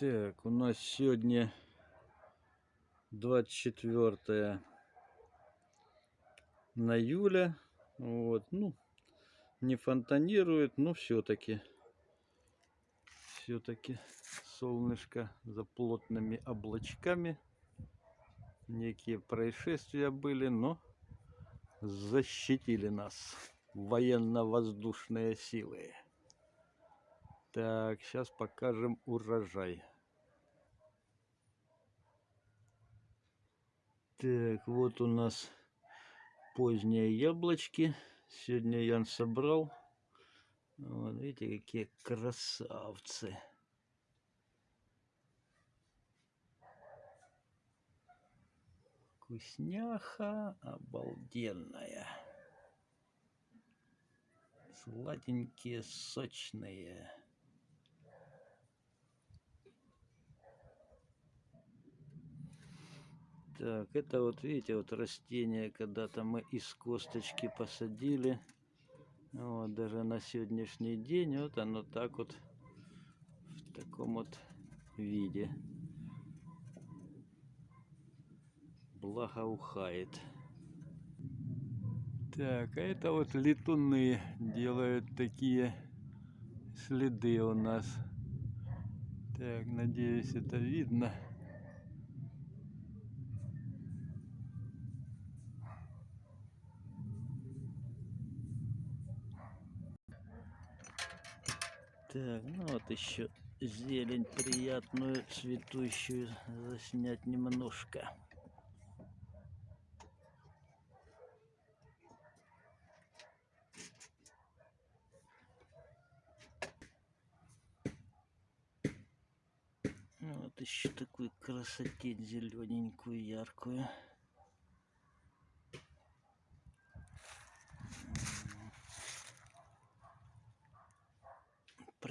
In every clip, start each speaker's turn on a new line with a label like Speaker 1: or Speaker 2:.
Speaker 1: Так, у нас сегодня 24 на июля. Вот, ну, не фонтанирует, но все-таки, все-таки солнышко за плотными облачками. Некие происшествия были, но защитили нас военно-воздушные силы. Так, сейчас покажем урожай. Так, вот у нас поздние яблочки. Сегодня Ян собрал. Вот, видите, какие красавцы. Вкусняха обалденная. Сладенькие, сочные. Так, это вот видите, вот растение, когда-то мы из косточки посадили. Вот, даже на сегодняшний день вот оно так вот в таком вот виде благоухает. Так, а это вот летуны делают такие следы у нас. Так, надеюсь, это видно. Так, ну вот еще зелень приятную, цветущую заснять немножко. Вот еще такую красотень зелененькую, яркую.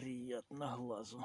Speaker 1: Приятно глазу.